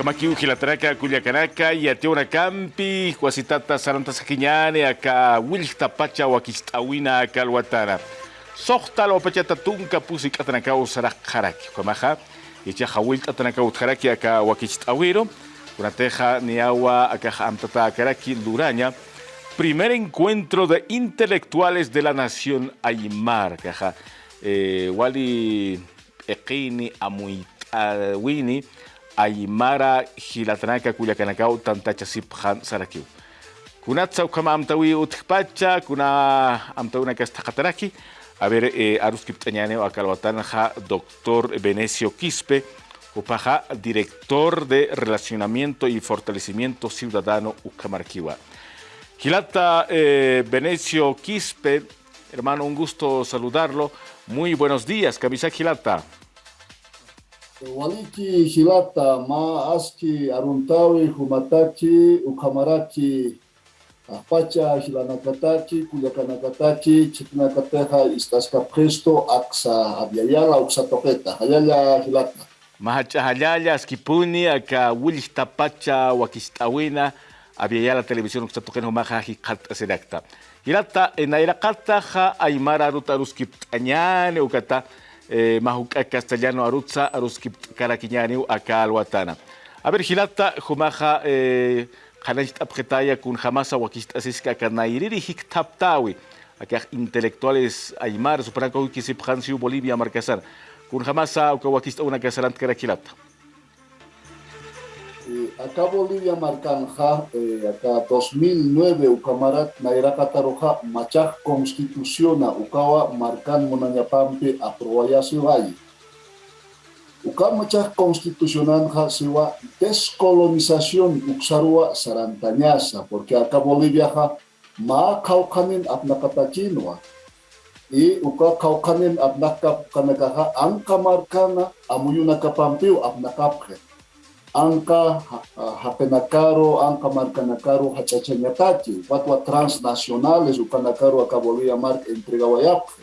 Kamakiu hilataraka kullakanaka yationa campi huasitata saranta sakiñane aka wilta pacha wakistawina aka alwatara sohta lo pacha tatunka pusi katanaka usara haraki kamaha icha hawilta tanaka utharaki aka wakistawiro kunateja niawa aka amtata akaraki luraña primer encuentro de intelectuales de la nación Aymar kaja eh, wali eqini amuitawini aymara hilatanaka kullakanakaw tantachasipjan sarakiw kunatsaw kama amtawi utkpacha kuna amtawina kastaqataraki a ver eh, aruskipt'añaneo akalwatanja doctor Venecio Quispe upaja director de relacionamiento y fortalecimiento ciudadano ucamarquiwa Gilata eh, Venecio Quispe hermano un gusto saludarlo. Muy buenos días Camisa Gilata waliki hilata ma aski aruntawi humataki ukamaraki apacha hilanakataki kuyakanakataki chipnakateja istaska presto aksa abyayala uksatoketa hayala hilata Mahachahayaya skipuni aka wilich tapacha wakistawina abyayala televisión uksatokena humaja hikat sedakta hilata enairaqata ja aymara rutaruskip añane ukata eh, mahuka castellano arutza aruskip karakiñani acá alwatana. A ver, Gilata, Jumaja, eh, Hanajit Abjetaya, kun Hamasa, Wakist Asiska, Kanairiri, Hiktaptawi, acá intelectuales Aymar, Supranco, Kisip Hansiu, Bolivia, Marcasar, kun Hamasa, Wakist, una Casarant Karakilata. Acá Bolivia marcanja, eh, acá 2009 ukamarat nairakataroja machak constituciona ukawa marcan monanyapampe aprobaya siwai. Uka machak constitucionanja siwa descolonización uksarua sarantanyasa, porque acá Bolivia ja ma kaukanin apnakatachinwa. Y uka kaukanin apnakap kanagaha angka markana amuyuna kapampiu apnakapje anka hapenakaru eh, anka markanakaru hachachañatachi watwa transnacionales ukanakaru akabolía marca entregawayapfe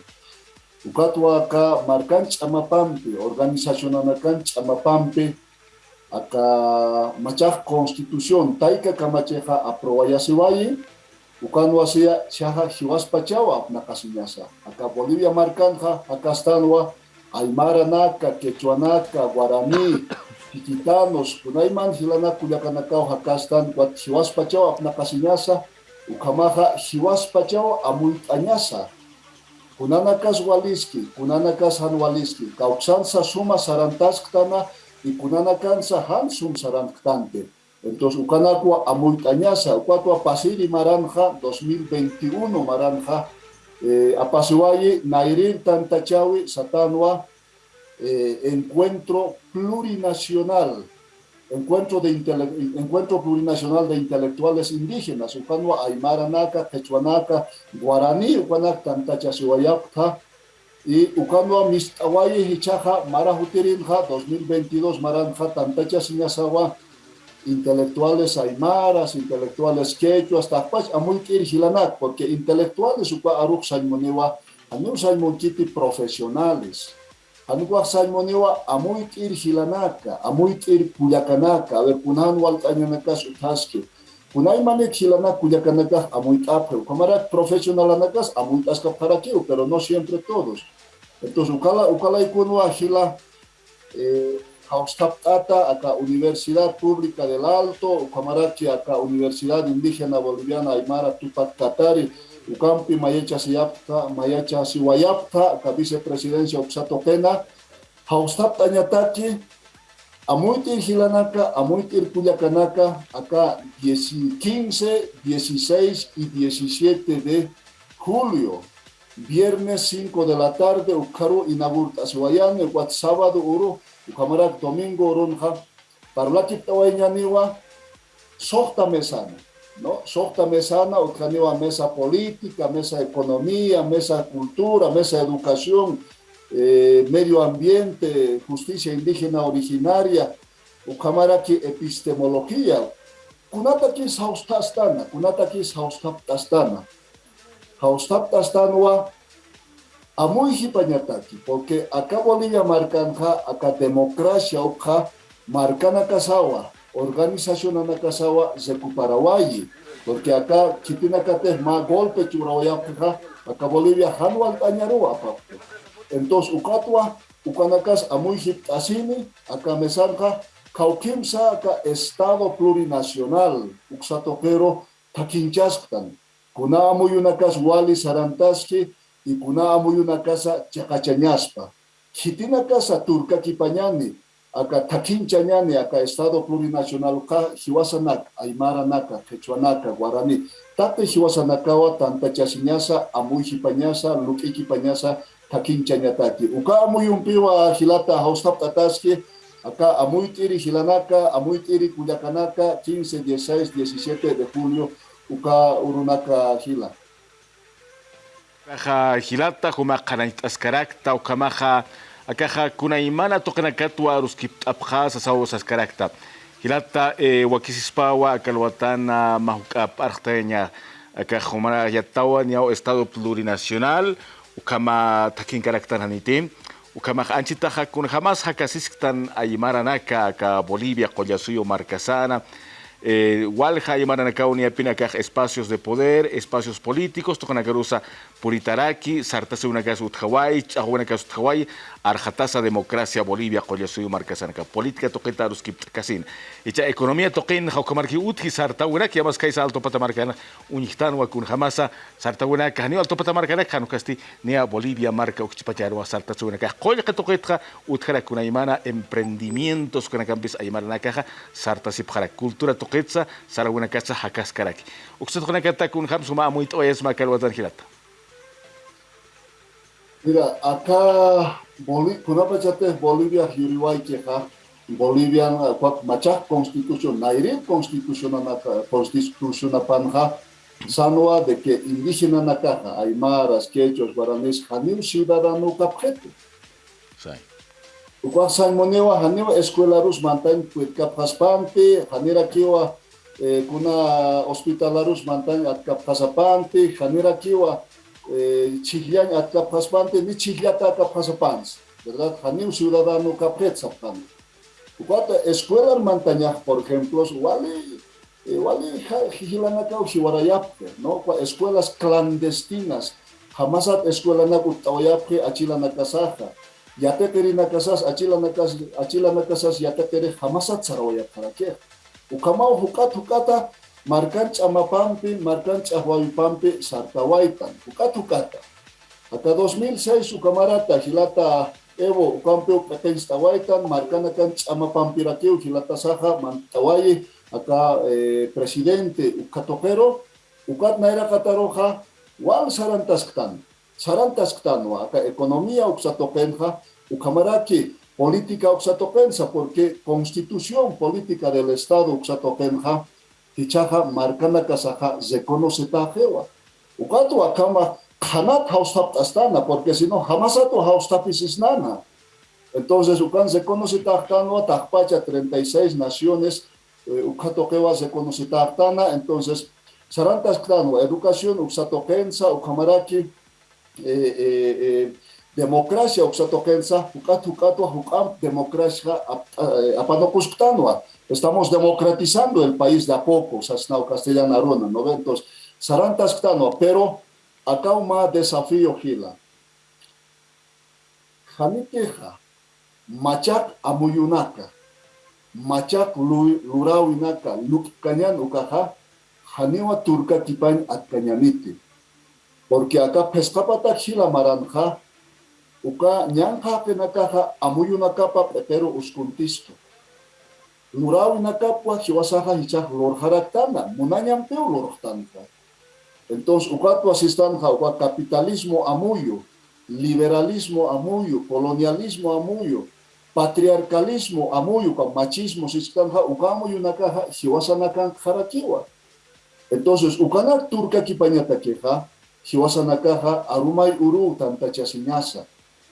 ukatwa pampi, markan ch'amapampi organizacionanakan ch'amapampi aka machaq constitución tayka kamachiqa aproballasiwayi ukan wasiya chaqa hiwaspachawa apnaqasiñasa aka bolivia markanja akastanwa aymaranaka quechuanaka guarani Tikitanos, kunaiman hilana kuyakanakaw hakastan wat hiwas pachaw apnakasinyasa, ukamaha hiwas pachaw amuit anyasa. Kunanakas waliski, kunanakas han waliski, kauksan sa suma sarantasktana y kunanakan sa han sum saranktante. Entonces, ukanakwa amuit anyasa, ukatwa pasiri maranja 2021 maranja, eh, apasiwayi nairir tantachawi satanwa, eh, encuentro plurinacional, encuentro, de encuentro plurinacional de intelectuales indígenas, Ucanua, Aymara Naka, Quechuanaca, Guaraní, Ucanak, Tantacha, Siwayapta, y Ucanua, Mistawayi, Hichaja, Marajutirinja, 2022, Maranja, Tantacha, Sinasawa, intelectuales aymaras, intelectuales quechuas, tapach, amuy kirjilanak, porque intelectuales, uka aruk saimoniwa, anu saimonchiti profesionales, Anuwa salmoniwa amuy tir hilanaka, amuy tir kuyakanaka, a ver, kunan waltañanaka sutaske. Kunay manek hilanaka kuyakanaka amuy tapre, kamarak profesional anakas amuy taska parakiu, pero no siempre todos. Entonces, ukala, ukala ikunwa hila, eh, haustaptata acá Universidad Pública del Alto, Camarachi acá Universidad Indígena Boliviana Aymara Tupac Katari, Ucampi Mayecha Siyapta, Mayecha Siwayapta, acá Vicepresidencia Oxato Pena, Haustapta Ñataki, Amuitir Gilanaka, Amuitir Cuyacanaka, acá 15, 16 y 17 de julio, viernes 5 de la tarde, Ucaru Inagurta Siwayane, Wat sábado Uru, Ukamarak domingo Urunja, Parlaki Tawañaniwa, Sokta Mesana. ¿No? Sokta mesana, utkaniwa mesa política, mesa economía, mesa cultura, mesa educación, eh, medio ambiente, justicia indígena originaria, ukamaraki epistemología. Kunataki haustastana, kunataki haustaptastana. Haustaptastanwa amuy hipañataki, porque acá Bolivia marcanja, acá democracia, uka marcana casawa, organización ana casawa, recuparawayi, porque acá chitina kate ma golpe churawayapja, acá Bolivia hanual tañarua Entonces, ukatwa, ukanakas amuy asini, acá mesanja, kaukimsa acá Estado plurinacional, uksatokero, takinchasktan, kuna amuyunakas wali sarantaski, y kuna amuyunakasa chakachañaspa. Hitina casa turca kipañani, acá takinchañani, acá Estado plurinacional ka hiwasanak, aymara naka, quechuanaka, guarani. Tate hiwasanakawa tanta chasiñasa, amuy hipañasa, luki kipañasa, takinchañataki. Uka amuyumpiwa hilata haustap tataski, acá amuy tiri hilanaka, amuy tiri cuyacanaka, 15, 16, 17 de julio, uka urunaka hila. Kaja hilata, huma kanaitascarakta, ukamaja, akaja kunaimana tokanakatwa ruskiptapja sasawo saskarakta. Hilata eh, wakisispawa akalwatana mahukap arteña, akaja humana yatawa niao estado plurinacional, ukama takin karakter hanitim. Ukama anchitaja kun jamás hakasistan aymaranaka ka Bolivia collasuyo marcasana. Eh, Walja y Maranacao ni espacios de poder, espacios políticos, Tocanagarusa Puritaraki, Sartase una casa Utjawai, Chahuana casa Utjawai, Arjatasa Democracia Bolivia, Collasuyo Marcasanca, política toqueta Ruskip Casin. Echa economía toquen Jaucamarki Utji, Sartauena, que amas Kaisa Alto Patamarcana, Unijtan, Wakun Jamasa, Sartauena, Canio Alto Patamarcana, Canocasti, Nea Bolivia, Marca Uxchipacharo, Sartasuna, Joya que toqueta, Utjara Kunaimana, emprendimientos con Acampis Aymara Caja, Sartasip Jara, cultura toquetza, Saraguna Casa, Hakaskaraki. Uxot con Acata kun Hamsuma, muy toyes Macalwatan Gilata. Mira, acá, Boli, kurabatzatez Bolivia hiruaikeha, Bolivian eh, kuat machak konstituzio, nahire konstituzioa naka, konstituzioa panha, zanua deke indizina naka, aimar, azkechos, guaranez, janiu zibaranu kapjetu. Zai. Ukoa zain moneoa, janiu eskuela ruz mantain kuit kapjaspante, janira kiua, eh, kuna hospitalaruz mantain at kapjasapante, janira kiua, eh, chihlian at kapaspante ni chihliata kapasapans, ¿verdad? Hanim ciudadano kapretsapan. Cuando escuela montaña, por ejemplo, wali wali hihilanaka hiwarayapke, ¿no? Escuelas clandestinas, jamás escuela na kutawayapke achila nakasaja. Yate teri nakasas achila nakas achila nakasas yate teri jamás at sarawayapke. Ukamau hukat hukata markan chamapampi, markan chahuaypampi sartawaitan, ukatukata. Hasta 2006 su camarata Gilata Evo Ucampeo Catenstawaitan, marcanakan chamapampirakeu Gilata Saja, Mantawaye, acá eh, presidente Ucatopero, Ucat Naira Cataroja, Wal Sarantasktan, Sarantasktan, acá economía Uxatopenja, Ucamaraki, política Uxatopensa, porque constitución política del Estado Uxatopenja, hichaja marcana kasaja se conoce tajewa. Ukato akama kanat haustap astana, porque si no jamás ato haustapis nana. Entonces, ukan se conoce tajtano, tajpacha 36 naciones, eh, ukato kewa se conoce tajtana, entonces, sarantas clano, educación, uksatokensa, ukamaraki, eh, eh, eh, democracia, uksatokensa, ukato, ukam democracia, apanokusktanoa. Estamos democratizando el país de a poco, Sasnao Castellana ¿no? Entonces, Sarantas pero acá un desafío gila. Janiteja, Machak Amuyunaka, Machak Lurawinaka, Lukkanyan Ukaja, Janiwa Turca Kipan Atkanyaniti. Porque acá pescapata gila maranja, Uka Nyanja Kenakaja Amuyunaka pero uskuntisto. Lurawi nakapwa hiwasaha hichah lor haraktana, munanyam teu lor Entonces, ukatu asistanja, ukwa capitalismo amuyo, liberalismo amuyo, colonialismo amuyo, patriarcalismo amuyo, kwa machismo sistanja, ukamuyo nakaha hiwasanakan harakiwa. Entonces, ukanak turka kipanyatakeha, hiwasanakaha arumay uru tantachasinyasa,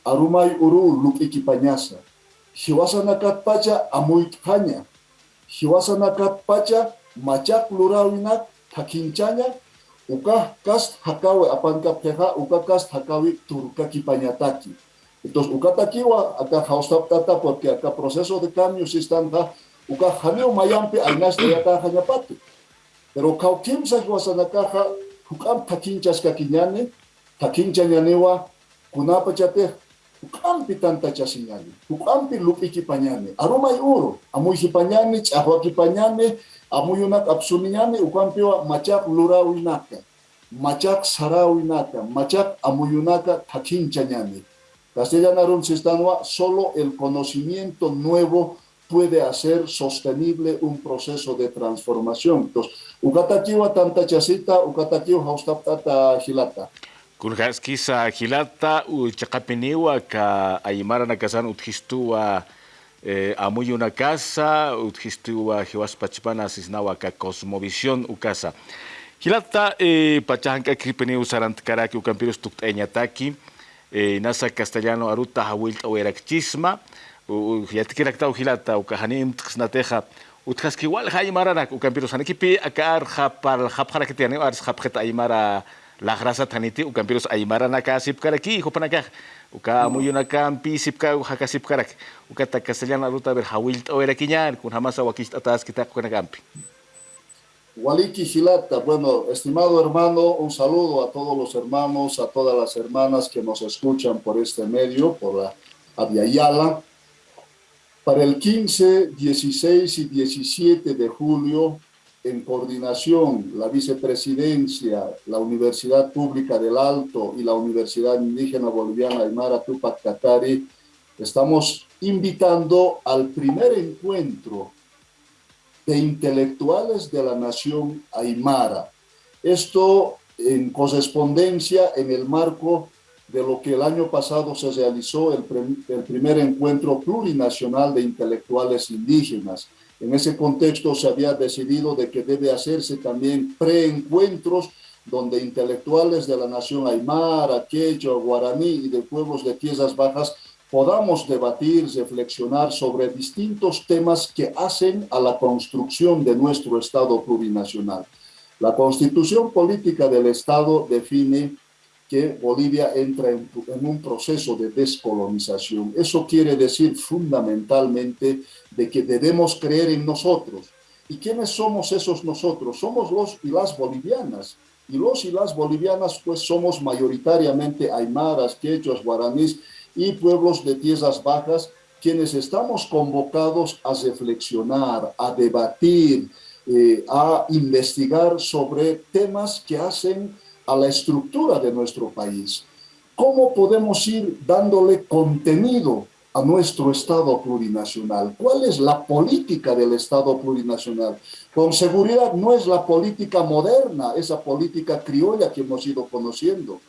arumay uru lukikipanyasa. Hiwasanakat pacha amuitkanya, hiwasanakat pacha machak lurawinak takinchanya, uka kast hakawe apankap keha, uka kast hakawi turka kipanyataki. Entonces, ukatakiwa acá tata porque acá proceso de cambio si están acá, uka janeo mayampe aynas de acá janyapate. Pero kaukim sa guasana caja, ukam takinchas kakinyane, takincha nyanewa, kunapa chate, ukampi tanta chasinyane, ukampi lupi kipanyane, arumay uro, amuy kipanyane, chahwa kipanyane, amuy unak apsuninyane, ukampiwa machak lurawinaka, machak sarawinaka, machak amuyunaka takincha nyane. Castellana Sistanua, solo el conocimiento nuevo puede hacer sostenible un proceso de transformación. Entonces, ukatakiwa tanta chasita, ukatakiwa haustaptata hilata. Kulhaskisa hilata u chakapiniwa ka aymara nakasan uthistua eh, amuy una casa, uthistua hiwaspachpana sisnawa ka cosmovisión ukasa. Hilata eh, pachahanka kripiniu sarantkaraki ukampirus tukteñataki, eh, nasa castellano aruta hawil awerakchisma yatikirakta uhilata utkaski wal hay maranak ukampiros hanikipi akar hapal hapjara kitiani ars hapjeta aymara la grasa taniti ukampiros aymara naka sipkaraki hopanaka uka muyunaka pi sipka haka sipkarak ukata castellano aruta ber hawil awerakiñan kun hamasa wakist atas kita kunakampi Waliki Gilata, bueno, estimado hermano, un saludo a todos los hermanos, a todas las hermanas que nos escuchan por este medio, por la Aviala. Para el 15, 16 y 17 de julio, en coordinación, la vicepresidencia, la Universidad Pública del Alto y la Universidad Indígena Boliviana Aymara Tupac Katari, estamos invitando al primer encuentro de intelectuales de la nación aymara. Esto en correspondencia en el marco de lo que el año pasado se realizó el, primer encuentro plurinacional de intelectuales indígenas. En ese contexto se había decidido de que debe hacerse también preencuentros donde intelectuales de la nación aymara, quechua, guaraní y de pueblos de tierras bajas podamos debatir, reflexionar sobre distintos temas que hacen a la construcción de nuestro Estado plurinacional. La Constitución Política del Estado define que Bolivia entra en, un proceso de descolonización. Eso quiere decir fundamentalmente de que debemos creer en nosotros. ¿Y quiénes somos esos nosotros? Somos los y las bolivianas. Y los y las bolivianas pues somos mayoritariamente aymaras, quechuas, guaraníes, y pueblos de tierras bajas, quienes estamos convocados a reflexionar, a debatir, eh, a investigar sobre temas que hacen a la estructura de nuestro país. ¿Cómo podemos ir dándole contenido a nuestro Estado plurinacional? ¿Cuál es la política del Estado plurinacional? Con seguridad no es la política moderna, esa política criolla que hemos ido conociendo,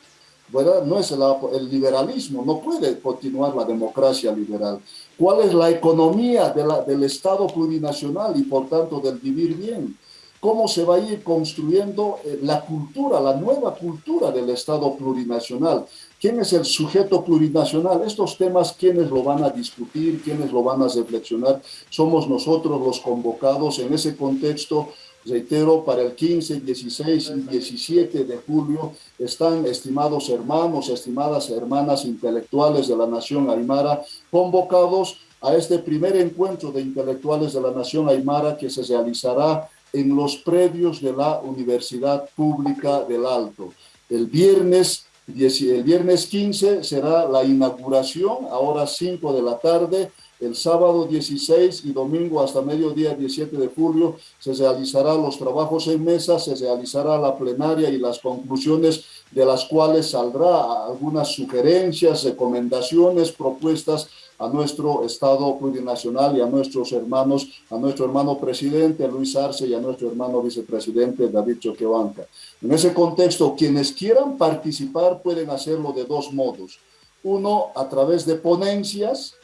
¿verdad? No es el liberalismo, no puede continuar la democracia liberal. ¿Cuál es la economía del Estado plurinacional y por tanto del vivir bien? ¿Cómo se va a ir construyendo eh, la cultura, la nueva cultura del Estado plurinacional? ¿Quién es el sujeto plurinacional? Estos temas, ¿quiénes lo van a discutir? ¿Quiénes lo van a reflexionar? Somos nosotros los convocados en ese contexto Reitero, para el 15, 16 y 17 de julio están estimados hermanos, estimadas hermanas intelectuales de la nación Aymara convocados a este primer encuentro de intelectuales de la nación Aymara que se realizará en los predios de la Universidad Pública del Alto. El viernes, el viernes 15 será la inauguración, a horas 5 de la tarde, el sábado 16 y domingo hasta mediodía 17 de julio se realizarán los trabajos en mesa, se realizará la plenaria y las conclusiones de las cuales saldrá algunas sugerencias, recomendaciones, propuestas a nuestro Estado plurinacional y a nuestros hermanos, a nuestro hermano presidente Luis Arce y a nuestro hermano vicepresidente David Choquebanca. En ese contexto, quienes quieran participar pueden hacerlo de dos modos. Uno, a través de ponencias,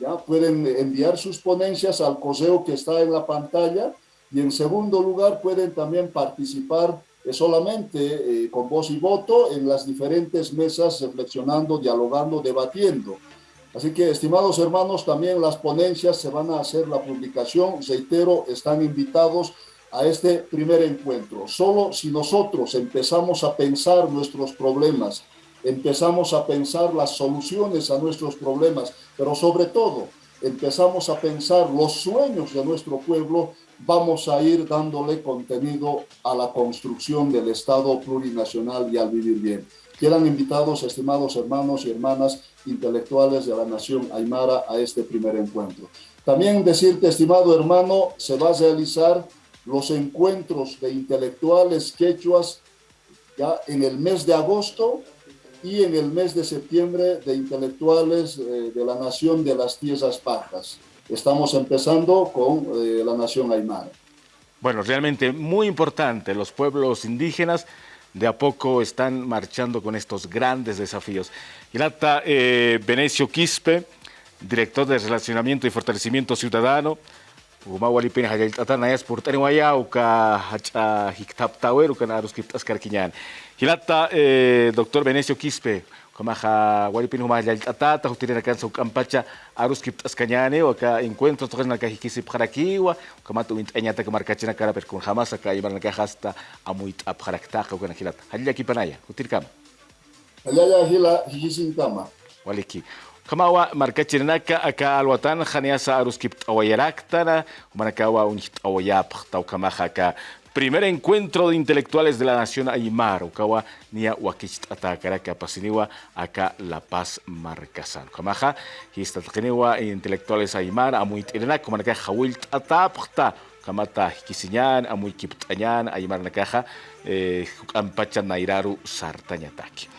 ¿ya? Pueden enviar sus ponencias al correo que está en la pantalla y en segundo lugar pueden también participar eh, solamente eh, con voz y voto en las diferentes mesas, reflexionando, dialogando, debatiendo. Así que, estimados hermanos, también las ponencias se van a hacer la publicación. Reitero, están invitados a este primer encuentro. Solo si nosotros empezamos a pensar nuestros problemas, empezamos a pensar las soluciones a nuestros problemas, pero sobre todo empezamos a pensar los sueños de nuestro pueblo, vamos a ir dándole contenido a la construcción del Estado plurinacional y al vivir bien. Quedan invitados, estimados hermanos y hermanas intelectuales de la nación Aymara, a este primer encuentro. También decirte, estimado hermano, se va a realizar los encuentros de intelectuales quechuas ya en el mes de agosto y en el mes de septiembre de intelectuales eh, de la nación de las Tierras Bajas. Estamos empezando con eh, la nación Aymara. Bueno, realmente muy importante, los pueblos indígenas de a poco están marchando con estos grandes desafíos. Hilata eh, Venecio Quispe, director de Relacionamiento y Fortalecimiento Ciudadano, por karkinyan. Hilata eh, doctor Venecio Quispe, kamaha wali pina humajal tatata hutirina kansa ukampacha arus kiptas kanyane uka encuentros tokas naka hikisip harakiwa kamatu int anyata kamarkachina kara per kun jamás aka ibar naka hasta amuit ap haraktaka uka hilata. Halila kipanaya, hutir kama. Halila hila hikisin kama. Waliki. Kamawa markachinaka aka alwatan khaniasa aruskip awayaraktana manakawa unit awayap tau kamaja ka primer encuentro de intelectuales de la nación Aymar ukawa nia wakich atakara ka pasiniwa aka La Paz Marcasan kamaja histatkiniwa intelectuales Aymar amuit irenak manaka khawil atapta kamata hikisinyan amuy kiptanyan Aymar nakaja eh, ampachan nairaru sartanyataki